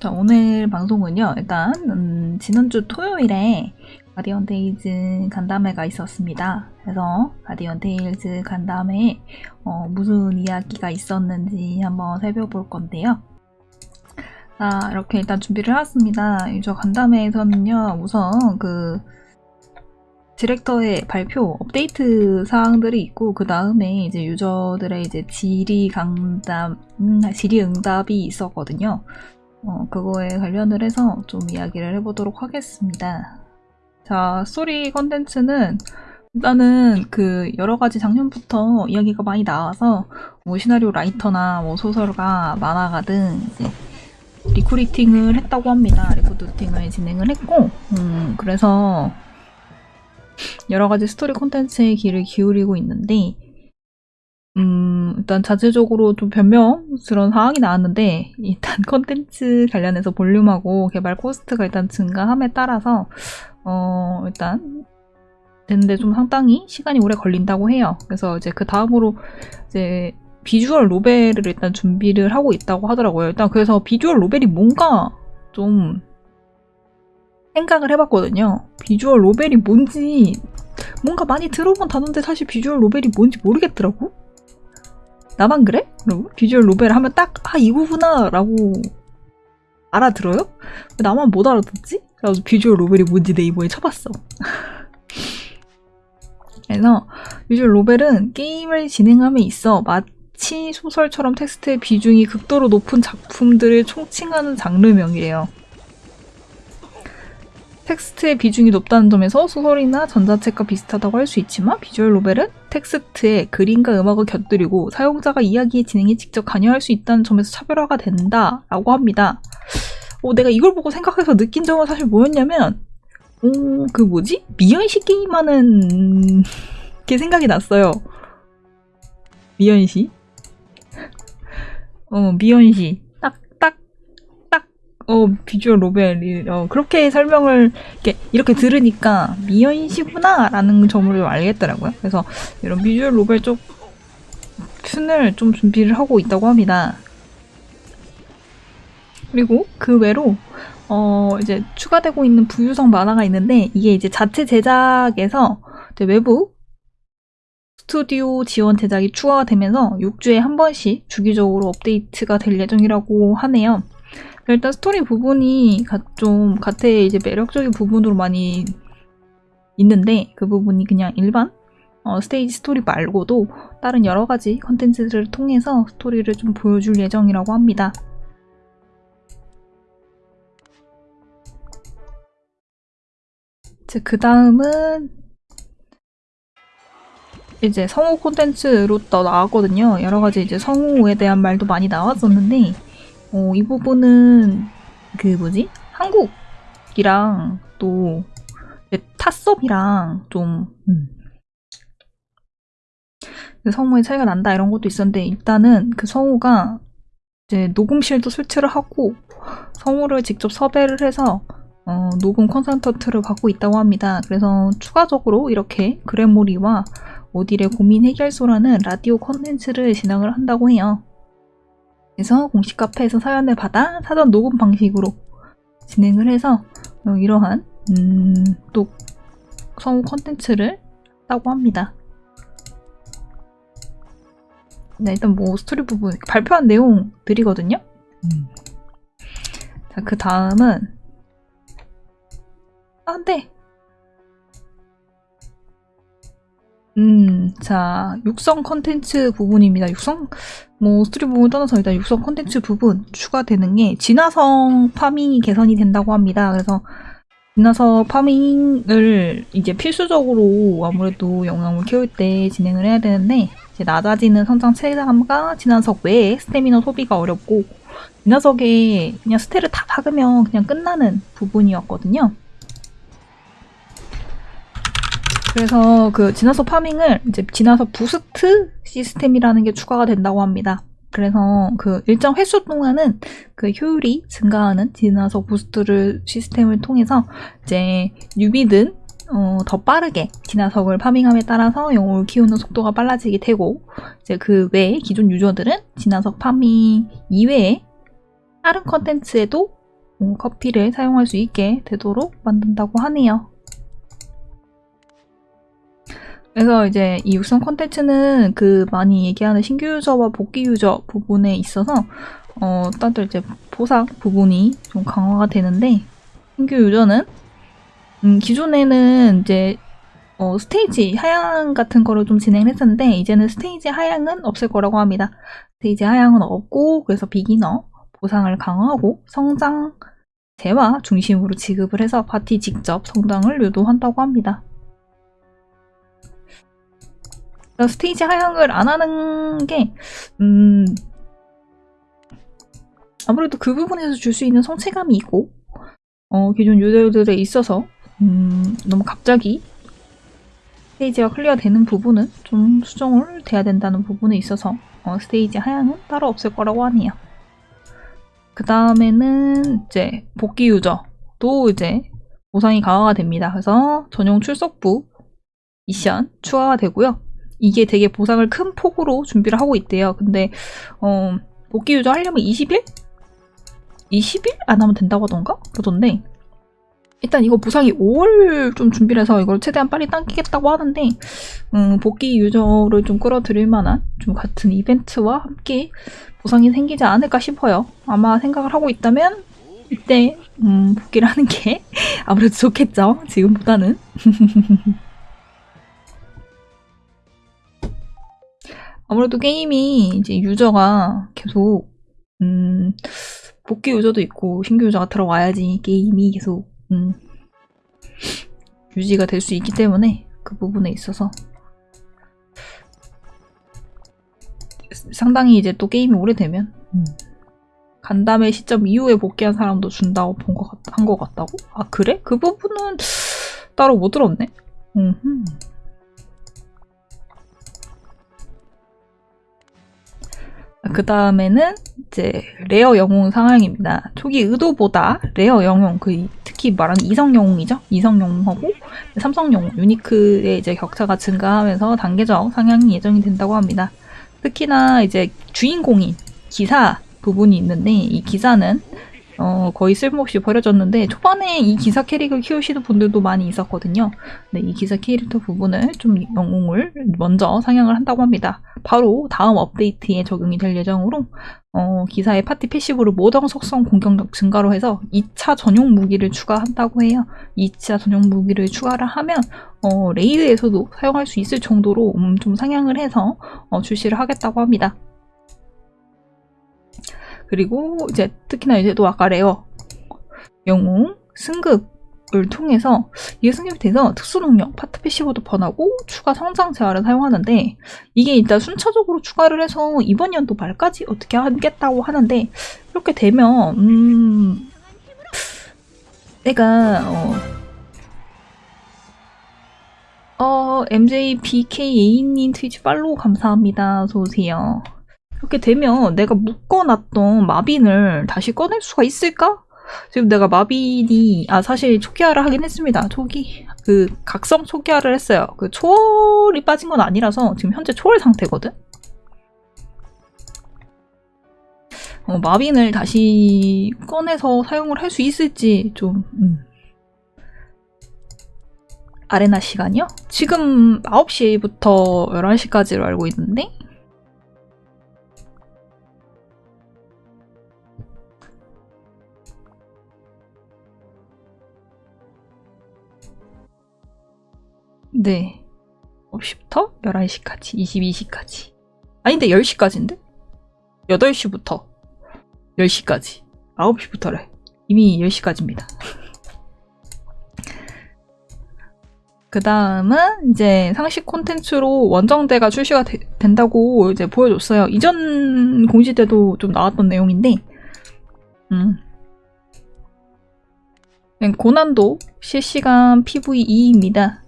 자, 오늘 방송은요, 일단, 음, 지난주 토요일에 가디언 테일즈 간담회가 있었습니다. 그래서 가디언 테일즈 간담회에 어, 무슨 이야기가 있었는지 한번 살펴볼 건데요. 자, 이렇게 일단 준비를 해왔습니다. 저 간담회에서는요, 우선 그, 디렉터의 발표, 업데이트 사항들이 있고, 그 다음에 이제 유저들의 이제 질의 강담, 음, 질의 응답이 있었거든요. 어, 그거에 관련을 해서 좀 이야기를 해보도록 하겠습니다. 자, 스토리 컨텐츠는 일단은 그 여러 가지 작년부터 이야기가 많이 나와서 뭐 시나리오 라이터나 뭐 소설가, 만화가 등 이제 recruiting을 했다고 합니다. recruiting을 진행을 했고, 음, 그래서 여러 가지 스토리 콘텐츠에 귀를 기울이고 있는데, 음, 일단 자체적으로 좀 변명스러운 상황이 나왔는데, 일단 컨텐츠 관련해서 볼륨하고 개발 코스트가 일단 증가함에 따라서, 어, 일단, 되는데 좀 상당히 시간이 오래 걸린다고 해요. 그래서 이제 그 다음으로 이제 visual novel을 일단 준비를 하고 있다고 하더라고요. 일단 그래서 visual novel이 뭔가 좀 생각을 해봤거든요. visual novel이 뭔지 뭔가 많이 들어본 단어인데 사실 visual novel이 뭔지 모르겠더라고. 나만 그래? 여러분? visual novel 하면 딱 아 이거구나 라고 알아들어요? 나만 못 알아듣지? 그래서 visual novel이 뭔지 네이버에 쳐봤어. 그래서 visual novel은 게임을 진행함에 있어 마치 소설처럼 텍스트의 비중이 극도로 높은 작품들을 총칭하는 장르명이에요. 텍스트의 비중이 높다는 점에서 소설이나 전자책과 비슷하다고 할 수 있지만 visual novel은 텍스트에 그림과 음악을 곁들이고 사용자가 이야기의 진행에 직접 관여할 수 있다는 점에서 차별화가 된다라고 합니다. 어, 내가 이걸 보고 생각해서 느낀 점은 사실 뭐였냐면 어, 그 뭐지? 미연시 게임하는 게 생각이 났어요. 미연시? 어, 미연시. 어, 비주얼 노벨이, 어, 그렇게 설명을, 이렇게, 이렇게 들으니까, 미연시구나! 라는 점을 알겠더라고요. 그래서, 이런 비주얼 노벨 쪽, 툰을 좀 준비를 하고 있다고 합니다. 그리고 그 외로, 어, 이제 추가되고 있는 부유성 만화가 있는데, 이게 이제 자체 제작에서, 외부 스튜디오 지원 제작이 추가가 되면서 6주에 한 번씩 주기적으로 업데이트가 될 예정이라고 하네요. 일단 스토리 부분이 좀 가테의 이제 매력적인 부분으로 많이 있는데 그 부분이 그냥 일반 어, 스테이지 스토리 말고도 다른 여러 가지 컨텐츠들을 통해서 스토리를 좀 보여줄 예정이라고 합니다. 그 다음은 이제 성우 콘텐츠로 또 나왔거든요. 여러 가지 이제 성우에 대한 말도 많이 나왔었는데 어, 이 부분은 그 뭐지? 한국이랑 또 타섭이랑 좀 음. 그 성우의 차이가 난다 이런 것도 있었는데 일단은 그 성우가 이제 녹음실도 설치를 하고 성우를 직접 섭외를 해서 어, 녹음 컨설턴트를 받고 있다고 합니다. 그래서 추가적으로 이렇게 그래모리와 오딜의 고민 해결소라는 라디오 컨텐츠를 진행을 한다고 해요. 그래서 공식 카페에서 사연을 받아 사전 녹음 방식으로 진행을 해서 어, 이러한 음, 또 성우 컨텐츠를 했다고 합니다. 네, 일단 뭐 스토리 부분 발표한 내용들이거든요. 음. 자, 그 다음은 아, 네. 음, 자, 육성 컨텐츠 부분입니다. 육성, 뭐, 부분 떠나서 일단 육성 컨텐츠 부분 추가되는 게 진화석 farming이 개선이 된다고 합니다. 그래서 진화석 farming을 이제 필수적으로 아무래도 영웅을 키울 때 진행을 해야 되는데, 이제 낮아지는 성장 체감과 진화석 외에 스태미너 소비가 어렵고, 진화석에 그냥 스테를 다 박으면 그냥 끝나는 부분이었거든요. 그래서 그 진화석 farming을 이제 진화석 boost 시스템이라는 게 추가가 된다고 합니다. 그래서 그 일정 횟수 동안은 그 효율이 증가하는 진화석 boost를 시스템을 통해서 이제 newbie든 어, 더 빠르게 진화석을 farming함에 따라서 영웅을 키우는 속도가 빨라지게 되고 이제 그 외에 기존 유저들은 진화석 파밍 이외에 다른 컨텐츠에도 어, 커피를 사용할 수 있게 되도록 만든다고 하네요. 그래서 이제 이 육성 콘텐츠는 그 많이 얘기하는 신규 유저와 복귀 유저 부분에 있어서 어, 다들 이제 보상 부분이 좀 강화가 되는데 신규 유저는 음, 기존에는 이제 어, 스테이지 하향 같은 거를 좀 진행을 했었는데 이제는 스테이지 하향은 없을 거라고 합니다. 스테이지 하향은 없고 그래서 비기너 보상을 강화하고 성장 재화 중심으로 지급을 해서 파티 직접 성장을 유도한다고 합니다. 스테이지 하향을 안 하는 게 음, 아무래도 그 부분에서 줄 수 있는 성취감이 있고 어, 기존 유저들에 있어서 음, 너무 갑자기 스테이지가 클리어되는 부분은 좀 수정을 돼야 된다는 부분에 있어서 어, 스테이지 하향은 따로 없을 거라고 하네요. 그 다음에는 이제 복귀 유저도 이제 보상이 강화가 됩니다. 그래서 전용 출석부 미션 추가가 되고요. 이게 되게 보상을 큰 폭으로 준비를 하고 있대요. 근데 어, 복귀 유저 하려면 20일? 20일 안 하면 된다고 하던가? 그러던데 일단 이거 보상이 5월 좀 준비를 해서 이걸 최대한 빨리 당기겠다고 하는데 음, 복귀 유저를 좀 끌어들일 만한 좀 같은 이벤트와 함께 보상이 생기지 않을까 싶어요. 아마 생각을 하고 있다면 이때 음, 복귀를 하는 게 아무래도 좋겠죠. 지금보다는. 아무래도 게임이 이제 유저가 계속 음, 복귀 유저도 있고 신규 유저가 들어와야지 게임이 계속 음, 유지가 될 수 있기 때문에 그 부분에 있어서 상당히 이제 또 게임이 오래되면 음. 간담회 시점 이후에 복귀한 사람도 준다고 본것한것 같다고? 아 그래? 그 부분은 따로 못 들었네. 음흠. 그 다음에는 이제 rare 영웅 상황입니다. 초기 의도보다 rare 영웅, 그 특히 말하는 이성 영웅이죠. 이성 영웅하고 삼성 영웅, unique의 이제 격차가 증가하면서 단계적 상향이 예정이 된다고 합니다. 특히나 이제 주인공인 기사 부분이 있는데 이 기사는 어, 거의 쓸모없이 버려졌는데 초반에 이 기사 캐릭을 키우시는 분들도 많이 있었거든요. 네, 이 기사 캐릭터 부분을 좀 영웅을 먼저 상향을 한다고 합니다. 바로 다음 업데이트에 적용이 될 예정으로 어, 기사의 파티 passive를 모든 속성 공격력 증가로 해서 2차 전용 무기를 추가한다고 해요. 2차 전용 무기를 추가를 하면 어, raid에서도 사용할 수 있을 정도로 음, 좀 상향을 해서 어, 출시를 하겠다고 합니다. 그리고 이제 특히나 이제 또 아까 rare 영웅 승급을 통해서 이게 승급이 돼서 특수 능력 파트 패시브도 번하고 추가 성장 재화를 사용하는데 이게 일단 순차적으로 추가를 해서 이번 연도 말까지 어떻게 하겠다고 하는데 이렇게 되면 음 내가 어, 어 MJBKA님 트위치 팔로우 감사합니다. 어서오세요. 이렇게 되면 내가 묶어놨던 마빈을 다시 꺼낼 수가 있을까? 지금 내가 마빈이 아 사실 초기화를 하긴 했습니다. 초기 그 각성 초기화를 했어요. 그 초월이 빠진 건 아니라서 지금 현재 초월 상태거든. 어, 마빈을 다시 꺼내서 사용을 할 수 있을지 좀 음. 아레나 시간이요? 지금 9시부터 11시까지로 알고 있는데 네. 9시부터 11시까지, 22시까지. 아닌데 10시까지인데? 8시부터 10시까지. 9시부터래. 이미 10시까지입니다. 그 다음은 이제 상식 콘텐츠로 원정대가 출시가 되, 된다고 이제 보여줬어요. 이전 공지 때도 좀 나왔던 내용인데, 음. 고난도 실시간 PVE입니다.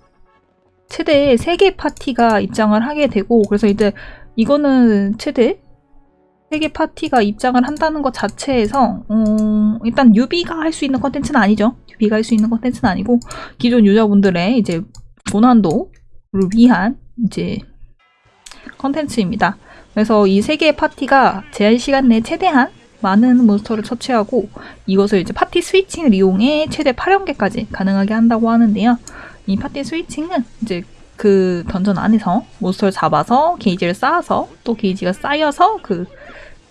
최대 3개 파티가 입장을 하게 되고 그래서 이제 이거는 최대 3개 파티가 입장을 한다는 것 자체에서 음, 일단 유비가 할 수 있는 컨텐츠는 아니죠. 유비가 할 수 있는 컨텐츠는 아니고 기존 유저분들의 이제 고난도를 위한 이제 컨텐츠입니다. 그래서 이 3개의 파티가 제한 시간 내에 최대한 많은 몬스터를 처치하고 이것을 이제 파티 switching을 이용해 최대 8연계까지 가능하게 한다고 하는데요. 이 파티 switching은 이제 그 던전 안에서 몬스터를 잡아서 게이지를 쌓아서 또 게이지가 쌓여서 그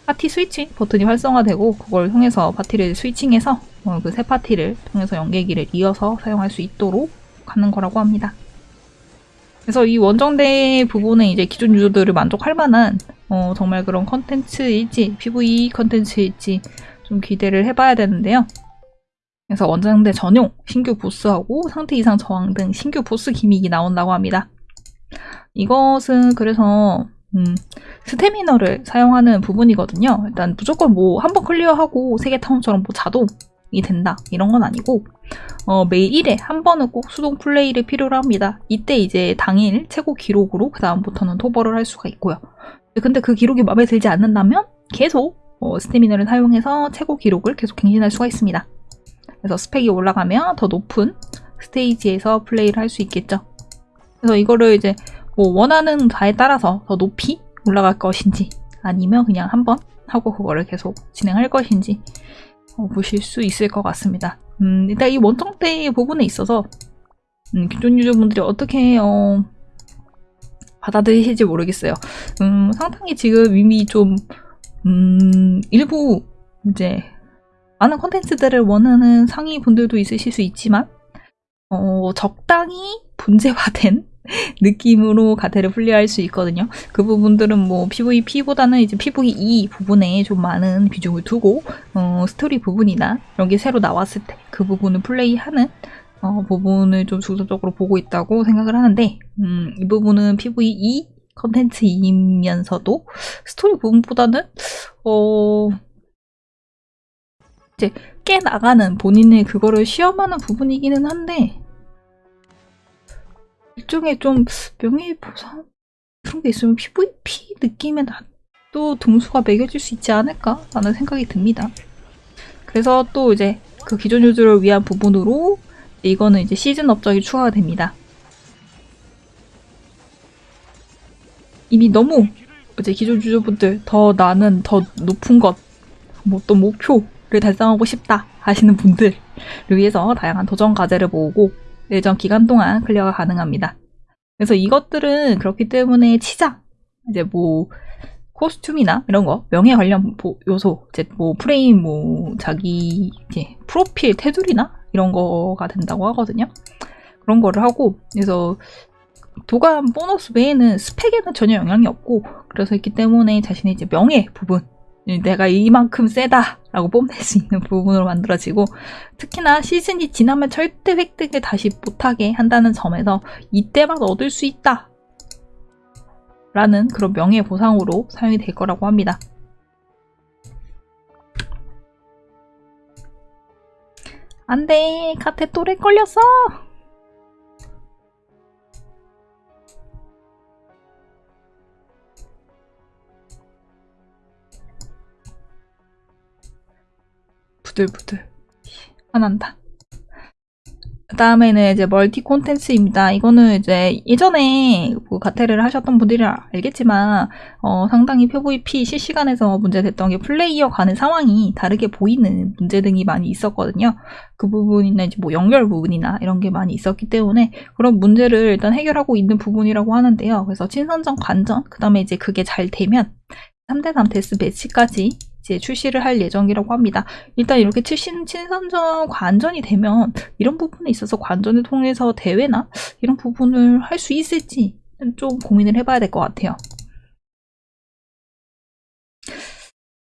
파티 switching 버튼이 활성화되고 그걸 통해서 파티를 switching해서 어, 그새 파티를 통해서 연계기를 이어서 사용할 수 있도록 하는 거라고 합니다. 그래서 이 원정대 부분에 이제 기존 유저들을 만족할 만한 어, 정말 그런 컨텐츠일지 PVE 컨텐츠일지 좀 기대를 해봐야 되는데요. 그래서 원정대 전용 신규 보스하고 상태 이상 저항 등 신규 보스 gimmick이 나온다고 합니다. 이것은 그래서 음, 스태미너를 사용하는 부분이거든요. 일단 무조건 뭐 한 번 클리어하고 세계 타운처럼 뭐 자동이 된다 이런 건 아니고 어, 매일 1회 한 번은 꼭 수동 플레이를 필요로 합니다. 이때 이제 당일 최고 기록으로 그 다음부터는 토벌을 할 수가 있고요. 근데 그 기록이 마음에 들지 않는다면 계속 어, 스태미너를 사용해서 최고 기록을 계속 갱신할 수가 있습니다. 그래서 스펙이 올라가면 더 높은 스테이지에서 플레이를 할 수 있겠죠. 그래서 이거를 이제 뭐 원하는 바에 따라서 더 높이 올라갈 것인지 아니면 그냥 한번 하고 그거를 계속 진행할 것인지 어, 보실 수 있을 것 같습니다. 음, 일단 이 원정대 부분에 있어서 음, 기존 유저분들이 어떻게 어, 받아들이실지 모르겠어요. 음, 상당히 지금 이미 좀 음, 일부 이제 많은 컨텐츠들을 원하는 상위 분들도 있으실 수 있지만 어, 적당히 분재화된 느낌으로 가테를 플레이할 수 있거든요. 그 부분들은 뭐 PVP보다는 이제 PVE 부분에 좀 많은 비중을 두고 어, 스토리 부분이나 게 새로 나왔을 때 그 부분을 플레이하는 어, 부분을 좀 중점적으로 보고 있다고 생각을 하는데 음, 이 부분은 PVE 컨텐츠이면서도 스토리 부분보다는 어, 이제 깨 나가는 본인의 그거를 시험하는 부분이기는 한데 일종의 좀 명예보상 그런 게 있으면 PVP 느낌의 또 등수가 매겨질 수 있지 않을까 라는 생각이 듭니다. 그래서 또 이제 그 기존 유저를 위한 부분으로 이거는 이제 시즌 업적이 추가가 됩니다. 이미 너무 이제 기존 유저분들 더 나는 더 높은 것, 뭐 또 목표 를 달성하고 싶다 하시는 분들을 위해서 다양한 도전 과제를 모으고 일정 기간 동안 클리어가 가능합니다. 그래서 이것들은 그렇기 때문에 치장, 이제 뭐 코스튬이나 이런 거 명예 관련 요소, 이제 뭐 프레임, 뭐 자기 이제 프로필 테두리나 이런 거가 된다고 하거든요. 그런 거를 하고 그래서 도감 보너스 외에는 스펙에는 전혀 영향이 없고 그래서 있기 때문에 자신의 이제 명예 부분 내가 이만큼 세다라고 뽐낼 수 있는 부분으로 만들어지고 특히나 시즌이 지나면 절대 획득을 다시 못하게 한다는 점에서 이때만 얻을 수 있다 라는 그런 명예보상으로 사용이 될 거라고 합니다. 안돼 카테 또래 걸렸어 부들부들 화난다. 그 다음에는 이제 멀티 콘텐츠입니다. 이거는 이제 예전에 뭐 가테를 하셨던 분들이 알겠지만 어, 상당히 PVP 실시간에서 문제됐던 게 플레이어 간의 상황이 다르게 보이는 문제 등이 많이 있었거든요. 그 부분이나 이제 뭐 연결 부분이나 이런 게 많이 있었기 때문에 그런 문제를 일단 해결하고 있는 부분이라고 하는데요. 그래서 친선전 관전 그 다음에 이제 그게 잘 되면 3대3 데스 매치까지 이제 출시를 할 예정이라고 합니다. 일단 이렇게 출신 친선전 관전이 되면 이런 부분에 있어서 관전을 통해서 대회나 이런 부분을 할 수 있을지 좀 고민을 해봐야 될 것 같아요.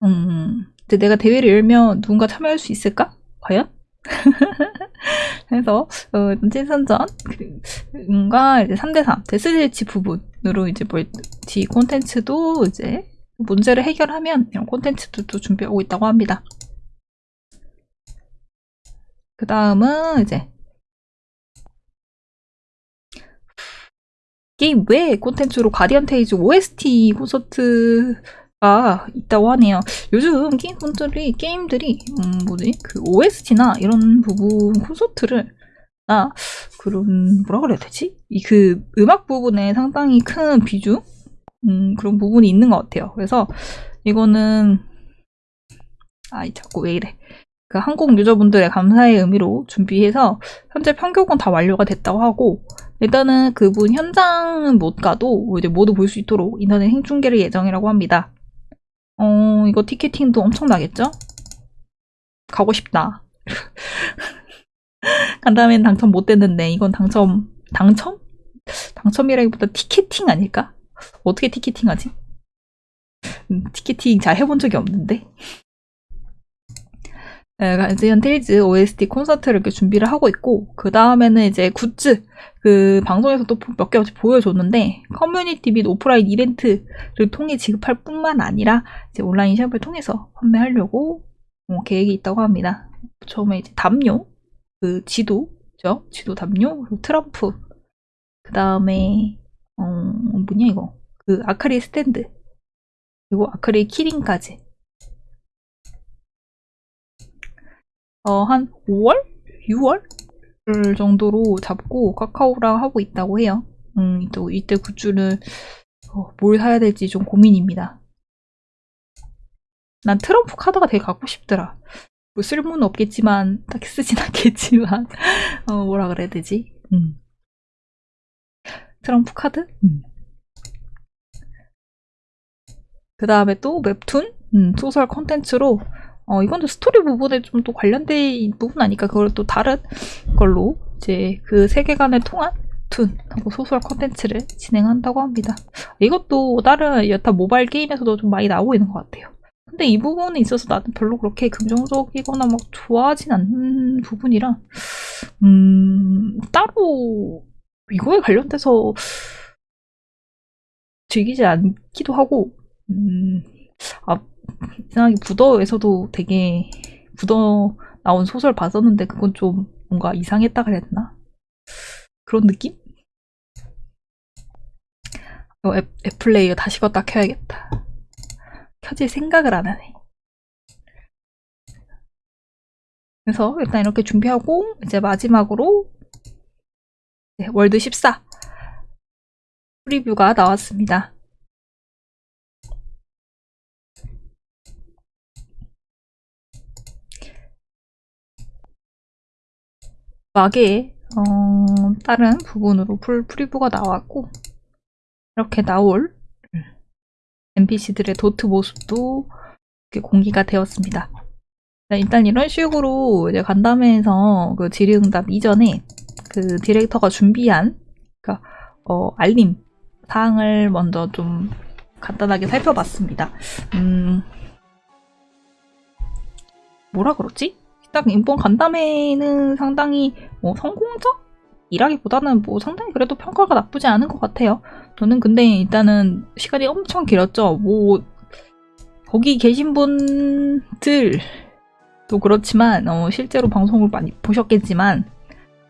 음, 이제 내가 대회를 열면 누군가 참여할 수 있을까? 과연? 그래서 어, 친선전과 이제 3대3 데스대치 부분으로 이제 멀티 콘텐츠도 이제 문제를 해결하면 이런 콘텐츠들도 준비하고 있다고 합니다. 그 다음은 이제 게임 외 콘텐츠로 가디언 테일즈 OST 콘서트가 있다고 하네요. 요즘 게임 분들이 게임들이 음 뭐지 그 OST나 이런 부분 콘서트를 나 그런 뭐라 그래야 되지? 이 그 음악 부분에 상당히 큰 비중 음, 그런 부분이 있는 것 같아요. 그래서 이거는 아이 자꾸 왜 이래. 그 한국 유저분들의 감사의 의미로 준비해서 현재 편곡은 다 완료가 됐다고 하고 일단은 그분 현장은 못 가도 이제 모두 볼 수 있도록 인터넷 행중계를 예정이라고 합니다. 어 이거 티켓팅도 엄청나겠죠? 가고 싶다. 간다면 당첨 못 됐는데 이건 당첨 당첨? 당첨이라기보다 티켓팅 아닐까? 어떻게 티켓팅 하지? 음, 티켓팅 잘 해본 적이 없는데. 가디언 테일즈 OST 콘서트를 이렇게 준비를 하고 있고 그 다음에는 이제 굿즈 그 방송에서 또 몇 개 보여줬는데 커뮤니티 및 오프라인 이벤트를 통해 지급할 뿐만 아니라 이제 온라인 샵을 통해서 판매하려고 어, 계획이 있다고 합니다. 처음에 이제 담요 그 지도죠 지도 담요 그리고 트럼프 그 다음에 어 뭐냐 이거 그 아크릴 스탠드 그리고 아크릴 키링까지 어, 한 5월? 6월? 정도로 잡고 카카오랑 하고 있다고 해요. 음, 또 이때 굿즈를 어, 뭘 사야 될지 좀 고민입니다. 난 트럼프 카드가 되게 갖고 싶더라. 뭐 쓸모는 없겠지만 딱히 쓰진 않겠지만 어, 뭐라 그래야 되지? 음. 트럼프 카드? 음. 그 다음에 또 웹툰? 음, 소설 컨텐츠로 어, 이건 또 스토리 부분에 좀 또 관련된 부분 아니까 그걸 또 다른 걸로 이제 그 세계관을 통한 툰 하고 소설 컨텐츠를 진행한다고 합니다. 이것도 다른 여타 모바일 게임에서도 좀 많이 나오고 있는 것 같아요. 근데 이 부분에 있어서 나는 별로 그렇게 긍정적이거나 막 좋아하진 않는 부분이라 음 따로 이거에 관련돼서 즐기지 않기도 하고 음, 아, 이상하게 부더에서도 되게 부더 나온 소설 봤었는데 그건 좀 뭔가 이상했다 그랬나? 그런 느낌? 어, 앱, 앱플레이어 다시 껐다 켜야겠다. 켜질 생각을 안 하네. 그래서 일단 이렇게 준비하고 이제 마지막으로 네, 월드 14 프리뷰가 나왔습니다. 막의 어, 다른 부분으로 full preview가 나왔고 이렇게 나올 NPC들의 도트 모습도 공개가 되었습니다. 일단 이런 식으로 이제 간담회에서 그 질의응답 이전에 그 디렉터가 준비한 그러니까 어, 알림 사항을 먼저 좀 간단하게 살펴봤습니다. 음, 뭐라 그러지? 딱 이번 간담회는 상당히 뭐 성공적? 이라기보다는 뭐 상당히 그래도 평가가 나쁘지 않은 것 같아요. 저는 근데 일단은 시간이 엄청 길었죠. 뭐 거기 계신 분들도 그렇지만 어, 실제로 방송을 많이 보셨겠지만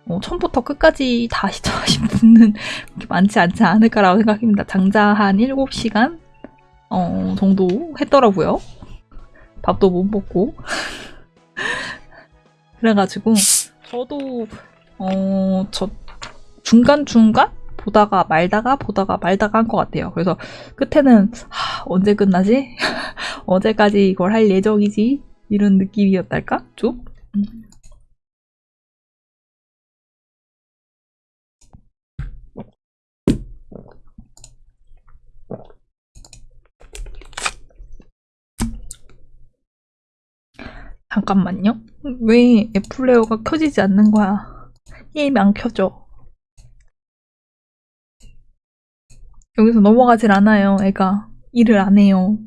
어, 처음부터 끝까지 다 시청하신 분은 많지 않지 않을까라고 생각합니다. 장자 한 7시간 어, 정도 했더라고요. 밥도 못 먹고 그래가지고 저도 어 저 중간 중간 보다가 말다가 보다가 말다가 한 것 같아요. 그래서 끝에는 하, 언제 끝나지? 어제까지 이걸 할 예정이지? 이런 느낌이었달까? 좀? 음. 잠깐만요. 왜 애플레어가 켜지지 않는 거야? 게임이 안 켜져. 여기서 넘어가질 않아요, 애가. 일을 안 해요.